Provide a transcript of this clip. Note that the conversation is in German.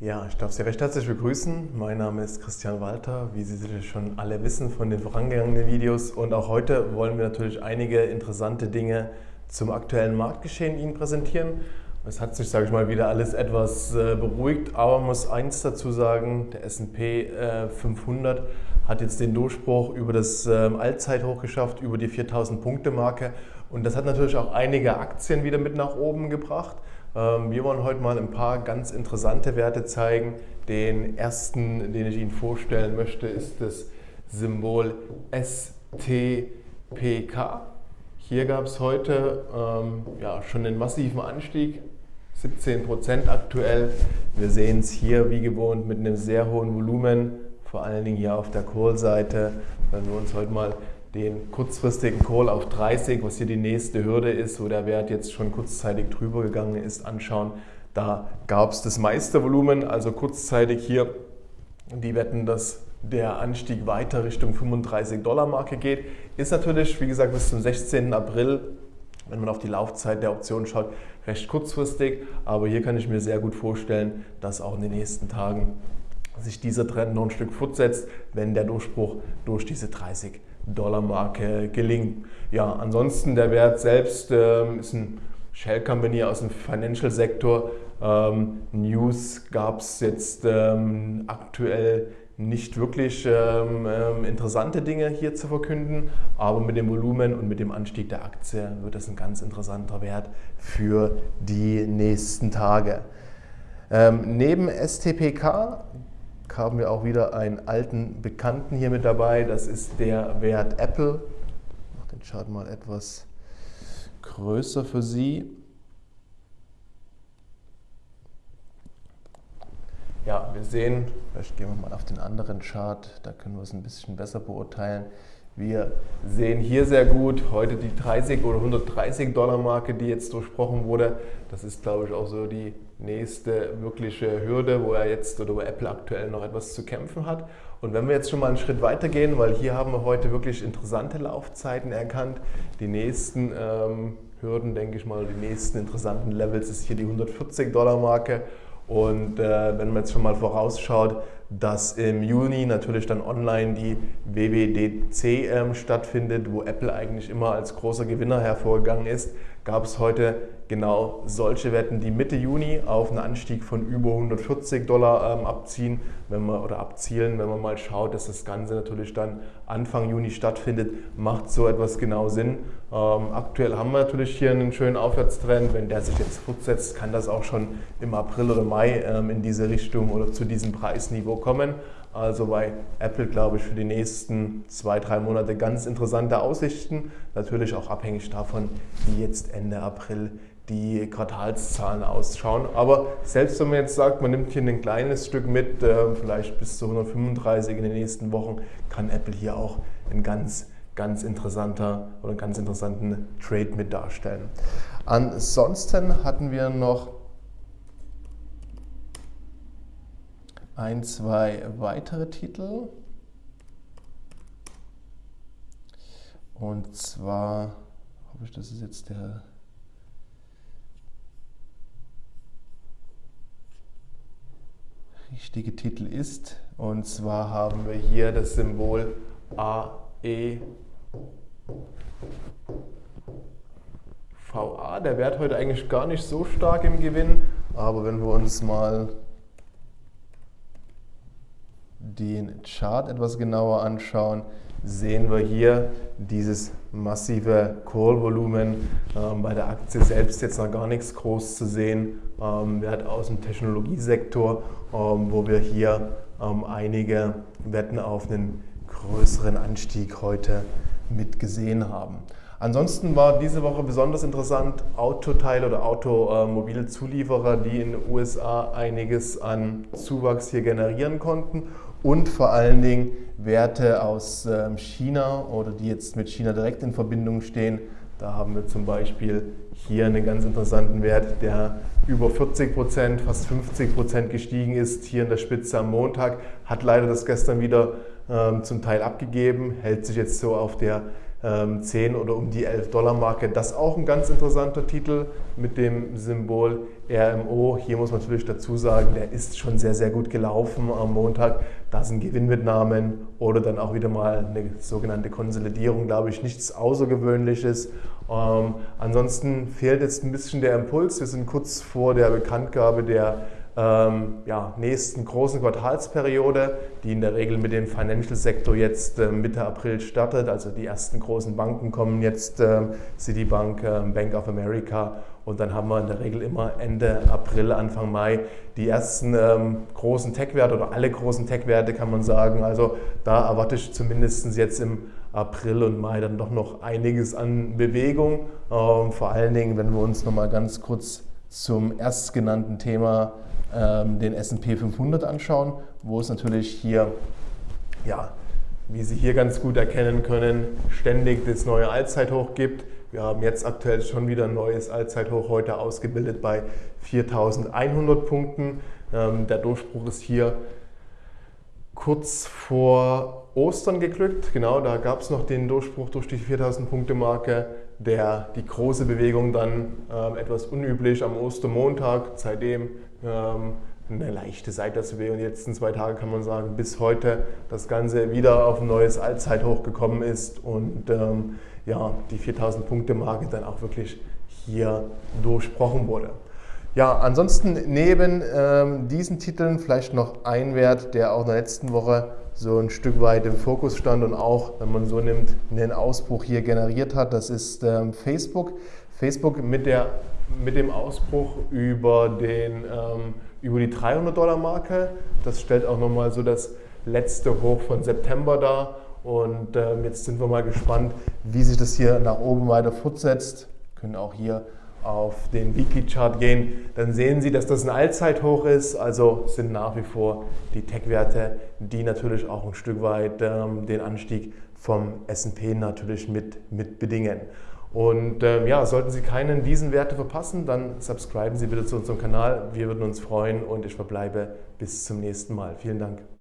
Ja, ich darf Sie recht herzlich begrüßen. Mein Name ist Christian Walter, wie Sie sicher schon alle wissen von den vorangegangenen Videos. Und auch heute wollen wir natürlich einige interessante Dinge zum aktuellen Marktgeschehen Ihnen präsentieren. Es hat sich, sage ich mal, wieder alles etwas äh, beruhigt, aber man muss eins dazu sagen, der S&P 500 äh, hat jetzt den Durchbruch über das ähm, Allzeithoch geschafft, über die 4000 Punkte Marke und das hat natürlich auch einige Aktien wieder mit nach oben gebracht. Ähm, wir wollen heute mal ein paar ganz interessante Werte zeigen. Den ersten, den ich Ihnen vorstellen möchte, ist das Symbol STPK. Hier gab es heute ähm, ja, schon einen massiven Anstieg, 17 Prozent aktuell. Wir sehen es hier wie gewohnt mit einem sehr hohen Volumen, vor allen Dingen hier auf der Call-Seite. Wenn wir uns heute mal den kurzfristigen Call auf 30, was hier die nächste Hürde ist, wo der Wert jetzt schon kurzzeitig drüber gegangen ist, anschauen. Da gab es das meiste Volumen, also kurzzeitig hier die wetten, dass der Anstieg weiter Richtung 35 Dollar Marke geht. Ist natürlich, wie gesagt, bis zum 16. April, wenn man auf die Laufzeit der Option schaut, recht kurzfristig. Aber hier kann ich mir sehr gut vorstellen, dass auch in den nächsten Tagen sich dieser Trend noch ein Stück fortsetzt, wenn der Durchbruch durch diese 30 Dollar-Marke gelingt. Ja, ansonsten der Wert selbst ähm, ist ein Shell Company aus dem Financial-Sektor. Ähm, News gab es jetzt ähm, aktuell nicht wirklich ähm, ähm, interessante Dinge hier zu verkünden, aber mit dem Volumen und mit dem Anstieg der Aktie wird das ein ganz interessanter Wert für die nächsten Tage. Ähm, neben STPK haben wir auch wieder einen alten Bekannten hier mit dabei. Das ist der Wert Apple. Ich mache den Chart mal etwas größer für Sie. Ja, wir sehen, vielleicht gehen wir mal auf den anderen Chart, da können wir es ein bisschen besser beurteilen. Wir sehen hier sehr gut heute die 30 oder 130 Dollar Marke, die jetzt durchbrochen wurde. Das ist, glaube ich, auch so die nächste wirkliche Hürde, wo er jetzt oder wo Apple aktuell noch etwas zu kämpfen hat. Und wenn wir jetzt schon mal einen Schritt weiter gehen, weil hier haben wir heute wirklich interessante Laufzeiten erkannt. Die nächsten ähm, Hürden, denke ich mal, die nächsten interessanten Levels ist hier die 140 Dollar Marke. Und äh, wenn man jetzt schon mal vorausschaut, dass im Juni natürlich dann online die WWDC ähm, stattfindet, wo Apple eigentlich immer als großer Gewinner hervorgegangen ist, gab es heute genau solche Wetten, die Mitte Juni auf einen Anstieg von über 140 Dollar ähm, abziehen, wenn man oder abzielen, wenn man mal schaut, dass das Ganze natürlich dann Anfang Juni stattfindet, macht so etwas genau Sinn. Ähm, aktuell haben wir natürlich hier einen schönen Aufwärtstrend. Wenn der sich jetzt fortsetzt, kann das auch schon im April oder Mai ähm, in diese Richtung oder zu diesem Preisniveau kommen. Also bei Apple glaube ich für die nächsten zwei, drei Monate ganz interessante Aussichten. Natürlich auch abhängig davon, wie jetzt Ende April die Quartalszahlen ausschauen. Aber selbst wenn man jetzt sagt, man nimmt hier ein kleines Stück mit, äh, vielleicht bis zu 135 in den nächsten Wochen, kann Apple hier auch ein ganz, ganz interessanter oder ganz interessanten Trade mit darstellen. Ansonsten hatten wir noch ein, zwei weitere Titel. Und zwar hoffe ich, das ist jetzt der richtige Titel ist. Und zwar haben wir hier das Symbol AE. VA, der Wert heute eigentlich gar nicht so stark im Gewinn, aber wenn wir uns mal den Chart etwas genauer anschauen, sehen wir hier dieses massive Call-Volumen. Ähm, bei der Aktie selbst jetzt noch gar nichts groß zu sehen. Ähm, Wert aus dem Technologiesektor, ähm, wo wir hier ähm, einige Wetten auf einen größeren Anstieg heute mitgesehen haben. Ansonsten war diese Woche besonders interessant Autoteil- oder Automobilzulieferer, die in den USA einiges an Zuwachs hier generieren konnten und vor allen Dingen Werte aus ähm, China oder die jetzt mit China direkt in Verbindung stehen. Da haben wir zum Beispiel hier einen ganz interessanten Wert, der über 40 Prozent, fast 50 Prozent gestiegen ist, hier in der Spitze am Montag, hat leider das gestern wieder ähm, zum Teil abgegeben, hält sich jetzt so auf der 10 ähm, oder um die 11 Dollar Marke. Das ist auch ein ganz interessanter Titel mit dem Symbol RMO. Hier muss man natürlich dazu sagen, der ist schon sehr, sehr gut gelaufen am Montag. Da sind Gewinnmitnahmen oder dann auch wieder mal eine sogenannte Konsolidierung, glaube ich, nichts Außergewöhnliches. Ähm, ansonsten fehlt jetzt ein bisschen der Impuls. Wir sind kurz vor der Bekanntgabe der ähm, ja, nächsten großen Quartalsperiode, die in der Regel mit dem Financial-Sektor jetzt äh, Mitte April startet. Also die ersten großen Banken kommen jetzt, äh, Citibank, äh, Bank of America und dann haben wir in der Regel immer Ende April, Anfang Mai die ersten ähm, großen Tech-Werte oder alle großen Tech-Werte kann man sagen. Also da erwarte ich zumindest jetzt im April und Mai dann doch noch einiges an Bewegung. Ähm, vor allen Dingen, wenn wir uns nochmal ganz kurz zum erstgenannten Thema ähm, den S&P 500 anschauen, wo es natürlich hier, ja, wie Sie hier ganz gut erkennen können, ständig das neue Allzeithoch gibt. Wir haben jetzt aktuell schon wieder ein neues Allzeithoch heute ausgebildet bei 4100 Punkten. Ähm, der Durchbruch ist hier kurz vor Ostern geglückt. Genau, da gab es noch den Durchbruch durch die 4000 Punkte Marke. Der, die große Bewegung dann ähm, etwas unüblich am Ostermontag. Seitdem ähm, eine leichte Seitwärtsbewegung. Die letzten zwei Tage kann man sagen, bis heute das Ganze wieder auf ein neues Allzeithoch gekommen ist und ähm, ja, die 4000 Punkte Marke dann auch wirklich hier durchbrochen wurde. Ja, ansonsten neben ähm, diesen Titeln vielleicht noch ein Wert, der auch in der letzten Woche so ein Stück weit im Fokus stand und auch, wenn man so nimmt, einen Ausbruch hier generiert hat. Das ist ähm, Facebook. Facebook mit, der, mit dem Ausbruch über, den, ähm, über die 300-Dollar-Marke. Das stellt auch nochmal so das letzte Hoch von September dar. Und ähm, jetzt sind wir mal gespannt, wie sich das hier nach oben weiter fortsetzt. Können auch hier auf den Weekly Chart gehen, dann sehen Sie, dass das ein Allzeithoch ist. Also sind nach wie vor die Tech-Werte, die natürlich auch ein Stück weit ähm, den Anstieg vom S&P natürlich mit, mit bedingen. Und ähm, ja, sollten Sie keinen diesen Werte verpassen, dann subscriben Sie bitte zu unserem Kanal. Wir würden uns freuen und ich verbleibe bis zum nächsten Mal. Vielen Dank.